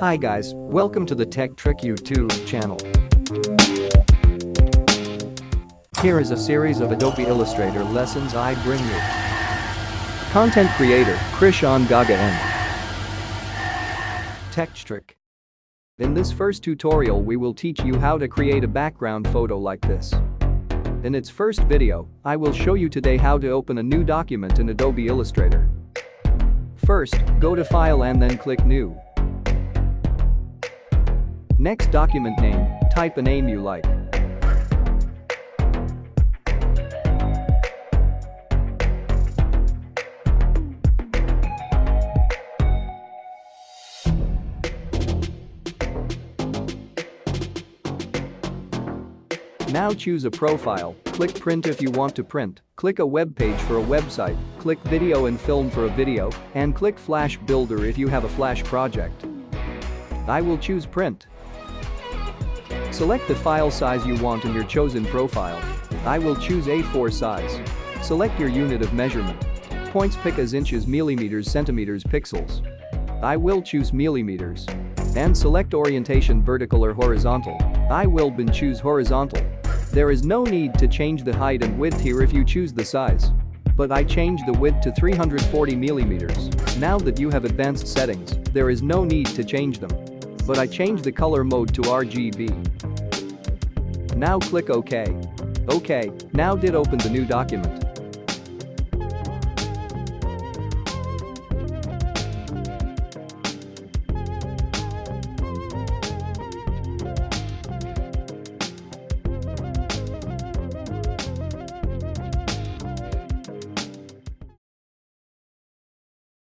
Hi guys, welcome to the Tech Trick YouTube channel. Here is a series of Adobe Illustrator lessons I bring you. Content creator, Krishan Gaga N. Tech Trick. In this first tutorial we will teach you how to create a background photo like this. In its first video, I will show you today how to open a new document in Adobe Illustrator. First, go to File and then click New. Next document name, type a name you like. Now choose a profile, click print if you want to print, click a web page for a website, click video and film for a video, and click flash builder if you have a flash project. I will choose print. Select the file size you want in your chosen profile. I will choose A4 size. Select your unit of measurement. Points picas inches millimeters centimeters pixels. I will choose millimeters. And select orientation vertical or horizontal. I will bin choose horizontal. There is no need to change the height and width here if you choose the size. But I change the width to 340 millimeters. Now that you have advanced settings, there is no need to change them. But I change the color mode to RGB. Now click OK. OK, now did open the new document.